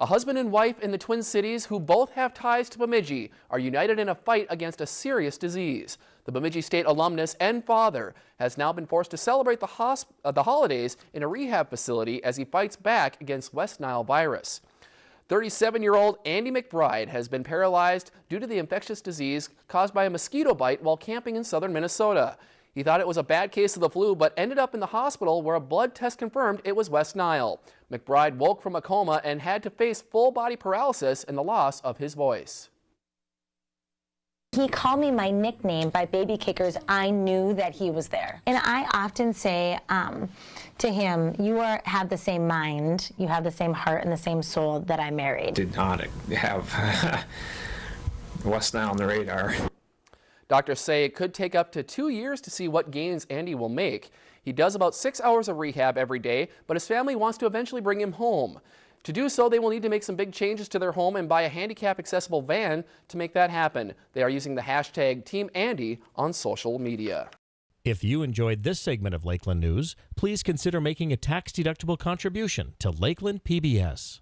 A husband and wife in the Twin Cities who both have ties to Bemidji are united in a fight against a serious disease. The Bemidji State alumnus and father has now been forced to celebrate the, uh, the holidays in a rehab facility as he fights back against West Nile virus. 37-year-old Andy McBride has been paralyzed due to the infectious disease caused by a mosquito bite while camping in southern Minnesota. He thought it was a bad case of the flu, but ended up in the hospital where a blood test confirmed it was West Nile. McBride woke from a coma and had to face full body paralysis and the loss of his voice. He called me my nickname by baby kickers. I knew that he was there. And I often say um, to him, you are, have the same mind, you have the same heart and the same soul that I married. Did not have West Nile on the radar. Doctors say it could take up to two years to see what gains Andy will make. He does about six hours of rehab every day, but his family wants to eventually bring him home. To do so, they will need to make some big changes to their home and buy a handicap accessible van to make that happen. They are using the hashtag Team Andy on social media. If you enjoyed this segment of Lakeland News, please consider making a tax-deductible contribution to Lakeland PBS.